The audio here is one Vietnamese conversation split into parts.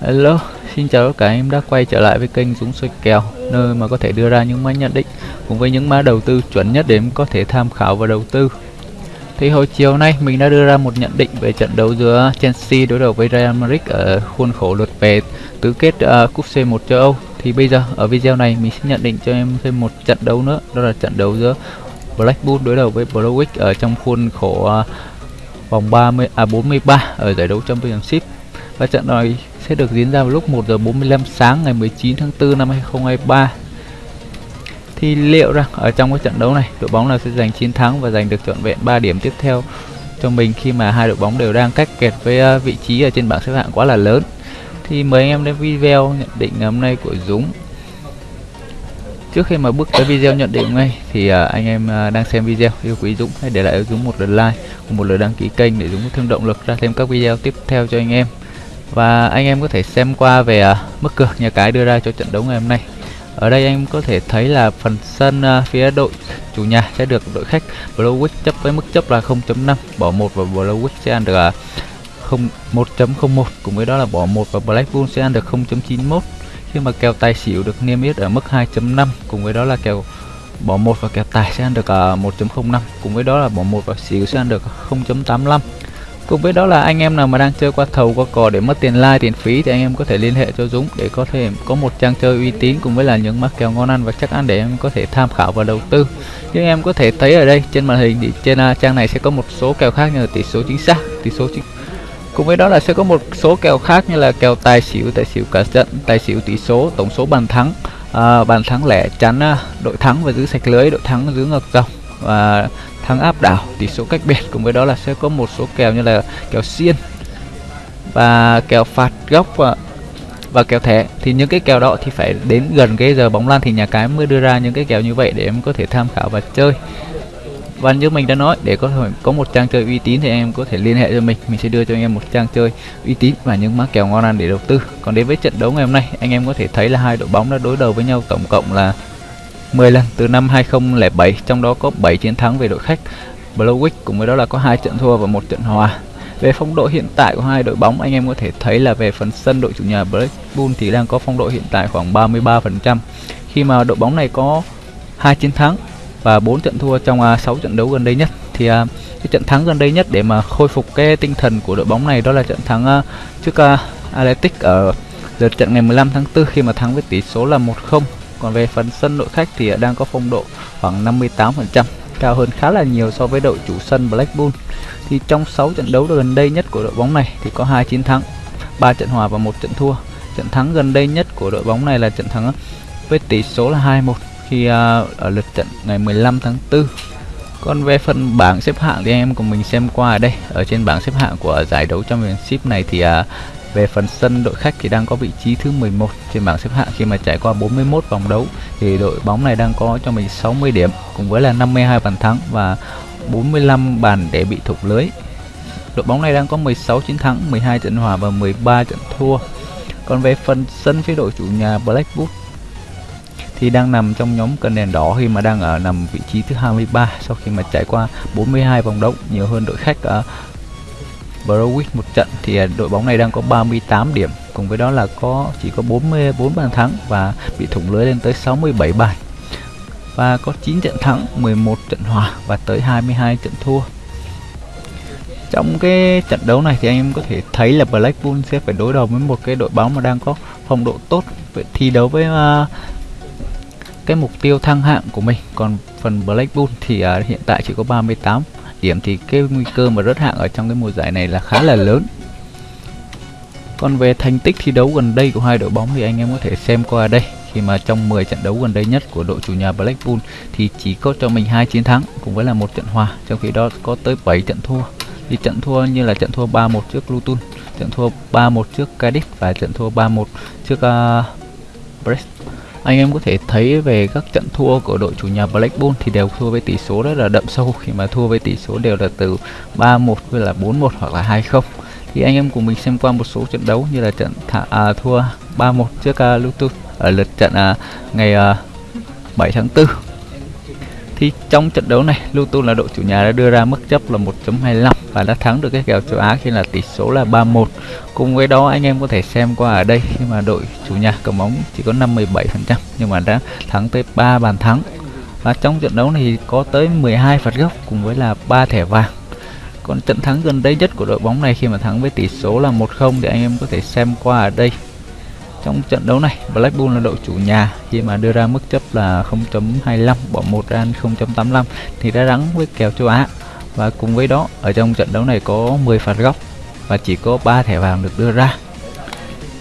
Hello, xin chào tất cả em đã quay trở lại với kênh Dũng soi kèo Nơi mà có thể đưa ra những mã nhận định cùng với những mã đầu tư chuẩn nhất để em có thể tham khảo và đầu tư. Thì hồi chiều nay mình đã đưa ra một nhận định về trận đấu giữa Chelsea đối đầu với Real Madrid ở khuôn khổ lượt về tứ kết uh, cúp C1 châu Âu. Thì bây giờ ở video này mình sẽ nhận định cho em thêm một trận đấu nữa Đó là trận đấu giữa Blackpool đối đầu với Blauwich ở trong khuôn khổ uh, vòng 30 à 43 ở giải đấu Championship. Và trận này sẽ được diễn ra vào lúc 1 giờ 45 sáng ngày 19 tháng 4 năm 2023 thì liệu rằng ở trong cái trận đấu này, đội bóng nào sẽ giành chiến thắng và giành được trọn vẹn 3 điểm tiếp theo cho mình khi mà hai đội bóng đều đang cách kẹt với ờ, vị trí ở trên bảng xếp hạng quá là lớn? Thì mời anh em đến video nhận định ngày hôm nay của Dũng. Trước khi mà bước tới video nhận định ngay thì ờ, anh em ờ, đang xem video, yêu quý Dũng, hãy để lại cho Dũng một lượt like cùng một lượt đăng ký kênh để Dũng có thêm động lực ra thêm các video tiếp theo cho anh em và anh em có thể xem qua về uh, mức cược nhà cái đưa ra cho trận đấu ngày hôm nay. Ở đây anh có thể thấy là phần sân uh, phía đội chủ nhà sẽ được đội khách Blauwich chấp với mức chấp là 0.5 bỏ một và Blauwich sẽ ăn được à, uh, 1.01 cùng với đó là bỏ một và Blackpool sẽ ăn được 0.91 khi mà kèo tài xỉu được niêm yết ở mức 2.5 cùng với đó là kèo bỏ một và kèo tài sẽ ăn được uh, 1.05 cùng với đó là bỏ một và xỉu sẽ ăn được 0.85 Cùng với đó là anh em nào mà đang chơi qua thầu qua cò để mất tiền like tiền phí thì anh em có thể liên hệ cho Dũng để có thể có một trang chơi uy tín cùng với là những mắc kèo ngon ăn và chắc ăn để em có thể tham khảo và đầu tư. Nhưng em có thể thấy ở đây trên màn hình thì trên uh, trang này sẽ có một số kèo khác như là tỷ số chính xác, tỷ số chính Cùng với đó là sẽ có một số kèo khác như là kèo tài xỉu, tài xỉu cả trận, tài xỉu tỷ số, tổng số bàn thắng, uh, bàn thắng lẻ chắn uh, đội thắng và giữ sạch lưới, đội thắng giữ ngược dòng và thắng áp đảo tỷ số cách biệt. Cùng với đó là sẽ có một số kèo như là kèo xiên và kèo phạt góc và và kèo thẻ. Thì những cái kèo đó thì phải đến gần cái giờ bóng lan thì nhà cái mới đưa ra những cái kèo như vậy để em có thể tham khảo và chơi. Và như mình đã nói, để có thể có một trang chơi uy tín thì em có thể liên hệ cho mình. Mình sẽ đưa cho anh em một trang chơi uy tín và những mã kèo ngon ăn để đầu tư. Còn đến với trận đấu ngày hôm nay, anh em có thể thấy là hai đội bóng đã đối đầu với nhau tổng cộng là 10 lần từ năm 2007 trong đó có 7 chiến thắng về đội khách. Blauwich cùng với đó là có hai trận thua và một trận hòa. Về phong độ hiện tại của hai đội bóng anh em có thể thấy là về phần sân đội chủ nhà Blackpool thì đang có phong độ hiện tại khoảng 33% khi mà đội bóng này có hai chiến thắng và 4 trận thua trong à, 6 trận đấu gần đây nhất thì uh, cái trận thắng gần đây nhất để mà khôi phục cái tinh thần của đội bóng này đó là trận thắng uh, trước uh, Athletic ở lượt trận ngày 15 tháng 4 khi mà thắng với tỷ số là 1-0 còn về phần sân đội khách thì đang có phong độ khoảng 58%, cao hơn khá là nhiều so với đội chủ sân Blackpool. Thì trong 6 trận đấu gần đây nhất của đội bóng này thì có hai chiến thắng, 3 trận hòa và một trận thua. Trận thắng gần đây nhất của đội bóng này là trận thắng với tỷ số là 2-1 khi uh, ở lượt trận ngày 15 tháng 4. Còn về phần bảng xếp hạng thì em cùng mình xem qua ở đây. Ở trên bảng xếp hạng của giải đấu Championship này thì uh, về phần sân đội khách thì đang có vị trí thứ 11 trên bảng xếp hạng khi mà trải qua 41 vòng đấu thì đội bóng này đang có cho mình 60 điểm cùng với là 52 bàn thắng và 45 bàn để bị thủng lưới. Đội bóng này đang có 16 chiến thắng, 12 trận hòa và 13 trận thua. Còn về phần sân phía đội chủ nhà Blackwood thì đang nằm trong nhóm cân đèn đỏ khi mà đang ở nằm vị trí thứ 23 sau khi mà trải qua 42 vòng đấu nhiều hơn đội khách ở Browich một trận thì à, đội bóng này đang có 38 điểm. Cùng với đó là có chỉ có 44 bàn thắng và bị thủng lưới lên tới 67 bàn và có 9 trận thắng 11 trận hòa và tới 22 trận thua. Trong cái trận đấu này thì anh em có thể thấy là Blackpool sẽ phải đối đầu với một cái đội bóng mà đang có phong độ tốt. Vậy thi đấu với uh, cái mục tiêu thăng hạng của mình. Còn phần Blackpool thì uh, hiện tại chỉ có 38 điểm thì cái nguy cơ mà rớt hạng ở trong cái mùa giải này là khá là lớn. Còn về thành tích thi đấu gần đây của hai đội bóng thì anh em có thể xem qua đây. Khi mà trong 10 trận đấu gần đây nhất của đội chủ nhà Blackpool thì chỉ có cho mình hai chiến thắng cùng với là một trận hòa trong khi đó có tới 7 trận thua. Thì trận thua như là trận thua 3-1 trước Luton trận thua 3-1 trước Cardiff và trận thua 3-1 trước uh, Brest anh em có thể thấy về các trận thua của đội chủ nhà Blackpool thì đều thua với tỷ số rất là đậm sâu. Khi mà thua với tỷ số đều là từ 3-1 với là 4-1 hoặc là 2-0 thì anh em cùng mình xem qua một số trận đấu như là trận thả, à, thua 3-1 trước uh, Luton ở lượt trận uh, ngày à, uh, 7 tháng 4 thì trong trận đấu này, Luton là đội chủ nhà đã đưa ra mức chấp là 1.25 và đã thắng được cái kèo châu Á khi là tỷ số là 3-1 cùng với đó, anh em có thể xem qua ở đây khi mà đội chủ nhà cầm bóng chỉ có 57% nhưng mà đã thắng tới 3 bàn thắng. Và trong trận đấu này có tới 12 phạt góc cùng với là 3 thẻ vàng. Còn trận thắng gần đây nhất của đội bóng này khi mà thắng với tỷ số là 1-0 thì anh em có thể xem qua ở đây trong trận đấu này. Blackpool là đội chủ nhà. Khi mà đưa ra mức chấp là 0.25 bỏ một ra 0.85 thì đã thắng với kèo châu Á. Và cùng với đó, ở trong trận đấu này có 10 phạt góc và chỉ có 3 thẻ vàng được đưa ra.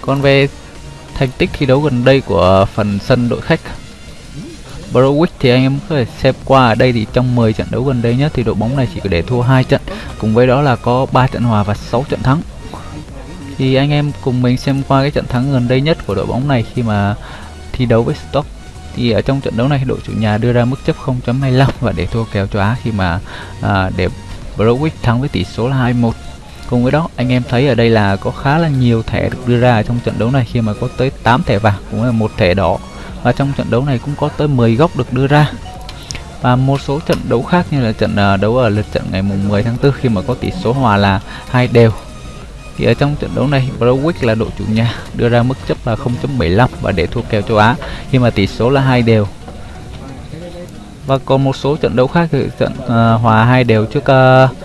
Còn về thành tích thi đấu gần đây của phần sân đội khách Browick thì anh em có thể xem qua, ở đây thì trong 10 trận đấu gần đây nhất thì đội bóng này chỉ có để thua hai trận. Cùng với đó là có 3 trận hòa và 6 trận thắng thì anh em cùng mình xem qua cái trận thắng gần đây nhất của đội bóng này khi mà thi đấu với Stoke. Thì ở trong trận đấu này đội chủ nhà đưa ra mức chấp 0.25 và để thua kèo cho Á khi mà à, để Browick thắng với tỷ số là 2-1 cùng với đó anh em thấy ở đây là có khá là nhiều thẻ được đưa ra trong trận đấu này khi mà có tới 8 thẻ vàng cũng là một thẻ đỏ. Và trong trận đấu này cũng có tới 10 góc được đưa ra. Và một số trận đấu khác như là trận à, đấu ở lượt trận ngày mùng 10 tháng 4 khi mà có tỷ số hòa là hai đều thì ở trong trận đấu này Browick là đội chủ nhà đưa ra mức chấp là 0.75 và để thua kèo châu Á khi mà tỷ số là hai đều và còn một số trận đấu khác thì trận uh, hòa hai đều trước uh,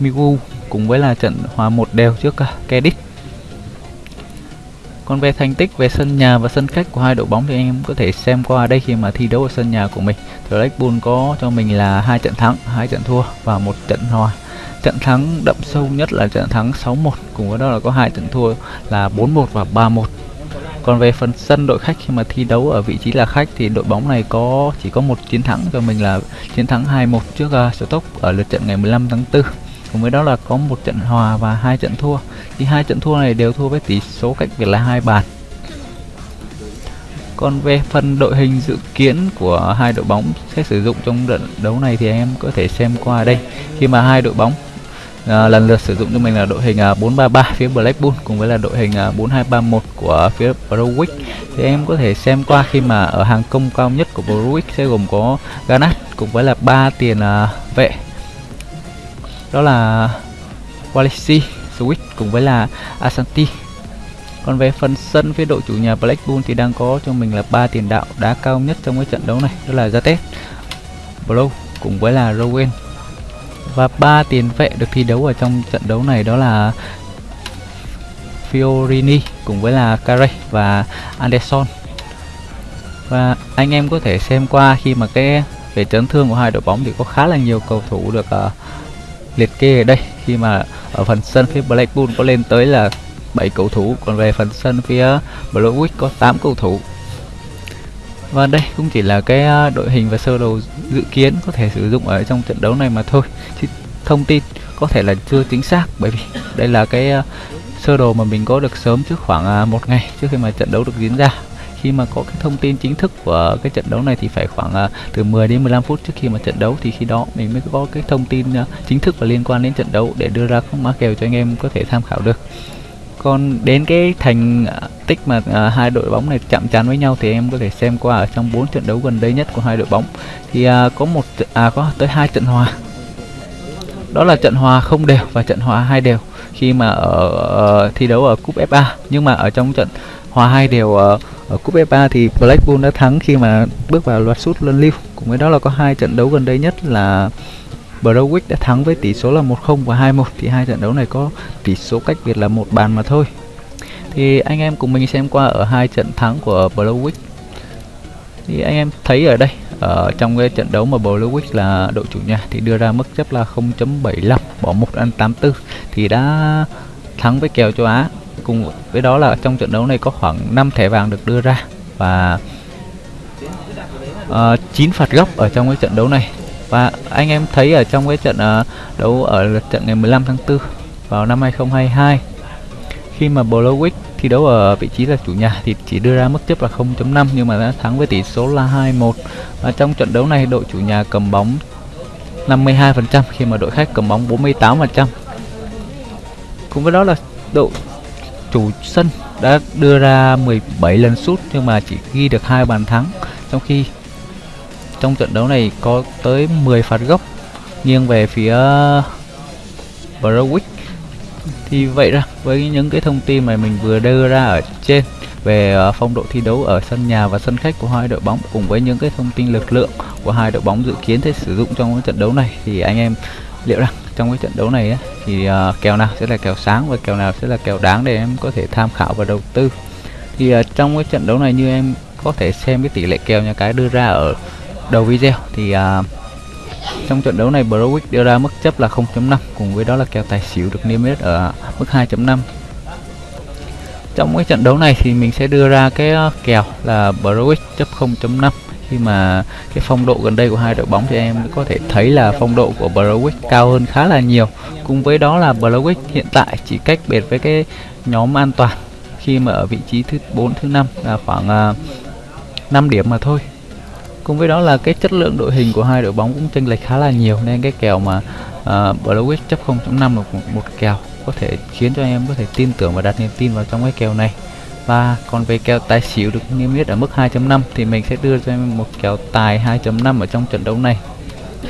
Migu cùng với là trận hòa một đều trước à, uh, Cadiz còn về thành tích về sân nhà và sân khách của hai đội bóng thì anh em có thể xem qua đây khi mà thi đấu ở sân nhà của mình. Thì Blackpool có cho mình là hai trận thắng, hai trận thua và một trận hòa. Trận thắng đậm sâu nhất là trận thắng 6-1, cùng với đó là có hai trận thua là 4-1 và 3-1. Còn về phần sân đội khách khi mà thi đấu ở vị trí là khách thì đội bóng này có chỉ có một chiến thắng cho mình là chiến thắng 2-1 trước uh, Stoke ở lượt trận ngày 15 tháng 4 cùng với đó là có một trận hòa và hai trận thua. Thì hai trận thua này đều thua với tỷ số cách biệt là hai bàn. Còn về phần đội hình dự kiến của hai đội bóng sẽ sử dụng trong trận đấu này thì em có thể xem qua đây. Khi mà hai đội bóng à, lần lượt sử dụng cho mình là đội hình à, 433 phía Blackpool cùng với là đội hình à, 4231 của phía Browick thì em có thể xem qua khi mà ở hàng công cao nhất của Browick sẽ gồm có Garnett cùng với là ba tiền à, vệ. Đó là Walisi, Switch cùng với là Asanti còn về phần sân phía đội chủ nhà Blackpool thì đang có cho mình là ba tiền đạo đá cao nhất trong cái trận đấu này đó là Zatet, Blow cùng với là Rowan và ba tiền vệ được thi đấu ở trong trận đấu này đó là Fiorini cùng với là Carey và Anderson. Và anh em có thể xem qua khi mà cái về chấn thương của hai đội bóng thì có khá là nhiều cầu thủ được uh, liệt kê ở đây. Khi mà ở phần sân phía Blackpool có lên tới là 7 cầu thủ còn về phần sân phía Blauwick có 8 cầu thủ. Và đây cũng chỉ là cái ờ, đội hình và sơ đồ dự kiến có thể sử dụng ở trong trận đấu này mà thôi. Chứ thông tin có thể là chưa chính xác bởi vì đây là cái uh, sơ đồ mà mình có được sớm trước khoảng uh, một ngày trước khi mà trận đấu được diễn ra. Khi mà có cái thông tin chính thức của cái trận đấu này thì phải khoảng uh, từ 10 đến 15 phút trước khi mà trận đấu. Thì khi đó mình mới có cái thông tin uh, chính thức và liên quan đến trận đấu để đưa ra các mã kèo cho anh em có thể tham khảo được. Còn đến cái thành tích mà uh, hai đội bóng này chạm trán với nhau thì em có thể xem qua ở trong bốn trận đấu gần đây nhất của hai đội bóng. Thì uh, có một à có tới hai trận hòa. Đó là trận hòa không đều và trận hòa hai đều. Khi mà ở uh, thi đấu ở cúp FA nhưng mà ở trong trận hòa hai đều ở, ở cúp FA thì Blackpool đã thắng khi mà bước vào loạt sút luân lưu. Cùng với đó là có hai trận đấu gần đây nhất là Browick đã thắng với tỷ số là 1-0 và 2-1 thì hai trận đấu này có tỷ số cách biệt là một bàn mà thôi thì anh em cùng mình xem qua ở hai trận thắng của Browick thì anh em thấy ở đây ở trong cái trận đấu mà Browick là đội chủ nhà thì đưa ra mức chấp là 0.75 bỏ một ăn 84 thì đã thắng với kèo châu Á. Cùng với đó là trong trận đấu này có khoảng 5 thẻ vàng được đưa ra và ờ, uh, 9 phạt góc ở trong cái trận đấu này. Và anh em thấy ở trong cái trận uh, đấu ở trận ngày 15 tháng 4 vào năm 2022 khi mà Blauwick thi đấu ở vị trí là chủ nhà thì chỉ đưa ra mức chấp là 0.5 nhưng mà đã thắng với tỷ số là 2-1 và trong trận đấu này, đội chủ nhà cầm bóng 52% khi mà đội khách cầm bóng 48% cùng với đó là đội chủ sân đã đưa ra 17 lần sút, nhưng mà chỉ ghi được hai bàn thắng. Trong khi trong trận đấu này có tới 10 phạt góc nghiêng về phía Browick thì vậy ra. Với những cái thông tin mà mình vừa đưa ra ở trên về ờ, phong độ thi đấu ở sân nhà và sân khách của hai đội bóng cùng với những cái thông tin lực lượng của hai đội bóng dự kiến sẽ sử dụng trong cái trận đấu này thì anh em liệu rằng trong cái trận đấu này ấy, thì uh, kèo nào sẽ là kèo sáng và kèo nào sẽ là kèo đáng để em có thể tham khảo và đầu tư? Thì uh, trong cái trận đấu này như em có thể xem cái tỷ lệ kèo nhà cái đưa ra ở đầu video thì uh, trong trận đấu này Browick đưa ra mức chấp là 0.5 cùng với đó là kèo tài xỉu được niêm yết ở mức 2.5 trong cái trận đấu này thì mình sẽ đưa ra cái ờ, kèo là Browick chấp 0.5 khi mà cái phong độ gần đây của hai đội bóng thì em có thể thấy là phong độ của Browick cao hơn khá là nhiều. Cùng với đó là Browick hiện tại chỉ cách biệt với cái nhóm an toàn khi mà ở vị trí thứ 4 thứ 5 là khoảng ờ, uh, 5 điểm mà thôi cùng với đó là cái chất lượng đội hình của hai đội bóng cũng chênh lệch khá là nhiều nên cái kèo mà à, uh, Blauwich chấp 0.5 là một, một kèo có thể khiến cho em có thể tin tưởng và đặt niềm tin vào trong cái kèo này. Và còn về kèo tài xỉu được niêm yết ở mức 2.5 thì mình sẽ đưa cho em một kèo tài 2.5 ở trong trận đấu này.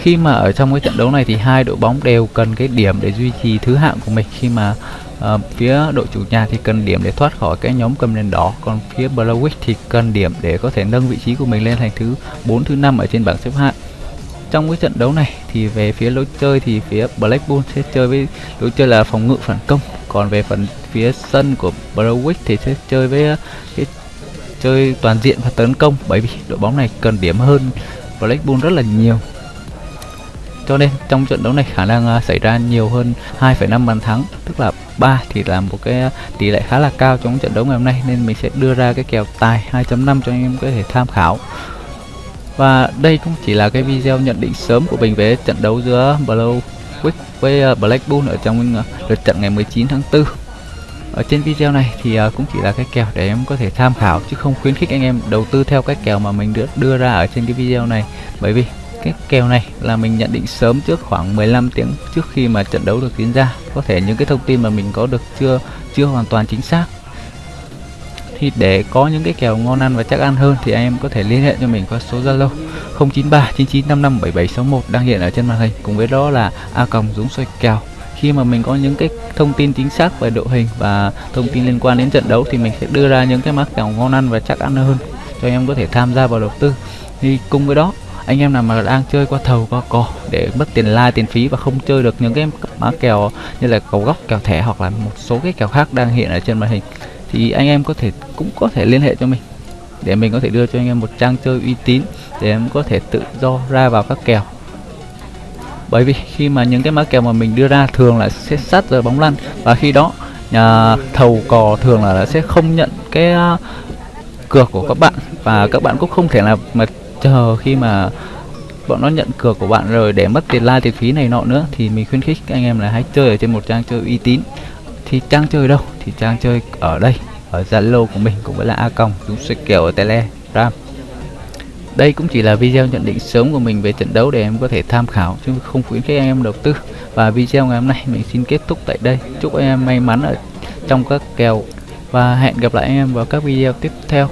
Khi mà ở trong cái trận đấu này thì hai đội bóng đều cần cái điểm để duy trì thứ hạng của mình. Khi mà à, phía đội chủ nhà thì cần điểm để thoát khỏi cái nhóm cầm đèn đỏ còn phía Blauwich thì cần điểm để có thể nâng vị trí của mình lên thành thứ 4 thứ năm ở trên bảng xếp hạng. Trong cái trận đấu này thì về phía lối chơi thì phía Blackpool sẽ chơi với lối chơi là phòng ngự phản công còn về phần phía sân của Blauwich thì sẽ chơi với ờ, cái chơi toàn diện và tấn công bởi vì đội bóng này cần điểm hơn Blackpool rất là nhiều cho nên trong trận đấu này khả năng uh, xảy ra nhiều hơn 2,5 bàn thắng tức là 3 thì là một cái tỷ lệ khá là cao trong trận đấu ngày hôm nay nên mình sẽ đưa ra cái kèo tài 2.5 cho anh em có thể tham khảo. Và đây cũng chỉ là cái video nhận định sớm của mình về trận đấu giữa Blauwick với uh, Blackpool ở trong uh, lượt trận ngày 19 tháng 4 ở trên video này thì uh, cũng chỉ là cái kèo để em có thể tham khảo chứ không khuyến khích anh em đầu tư theo cái kèo mà mình đưa, đưa ra ở trên cái video này. Bởi vì cái kèo này là mình nhận định sớm trước khoảng 15 tiếng trước khi mà trận đấu được diễn ra. Có thể những cái thông tin mà mình có được chưa chưa hoàn toàn chính xác. Thì để có những cái kèo ngon ăn và chắc ăn hơn thì anh em có thể liên hệ cho mình qua số Zalo 093 9955 7761 đang hiện ở trên màn hình. Cùng với đó là a còng dũng xoay kèo. Khi mà mình có những cái thông tin chính xác về đội hình và thông tin liên quan đến trận đấu thì mình sẽ đưa ra những cái mã kèo ngon ăn và chắc ăn hơn cho anh em có thể tham gia vào đầu tư. Thì cùng với đó anh em nào mà đang chơi qua thầu qua cò để mất tiền like tiền phí và không chơi được những cái mã kèo như là cầu góc kèo thẻ hoặc là một số cái kèo khác đang hiện ở trên màn hình thì anh em có thể cũng có thể liên hệ cho mình để mình có thể đưa cho anh em một trang chơi uy tín để em có thể tự do ra vào các kèo. Bởi vì khi mà những cái mã kèo mà mình đưa ra thường là sẽ sát giờ bóng lăn và khi đó nhà thầu cò thường là sẽ không nhận cái uh, cược của các bạn và các bạn cũng không thể là mà chờ khi mà bọn nó nhận cược của bạn rồi để mất tiền like tiền phí này nọ nữa, thì mình khuyến khích anh em là hãy chơi ở trên một trang chơi uy tín. Thì trang chơi đâu? Thì trang chơi ở đây, ở Zalo của mình cũng vẫn là a còng chúng sẽ kiểu ở telegram. Đây cũng chỉ là video nhận định sớm của mình về trận đấu để em có thể tham khảo, chứ không khuyến khích anh em đầu tư. Và video ngày hôm nay mình xin kết thúc tại đây. Chúc anh em may mắn ở trong các kèo, và hẹn gặp lại anh em vào các video tiếp theo.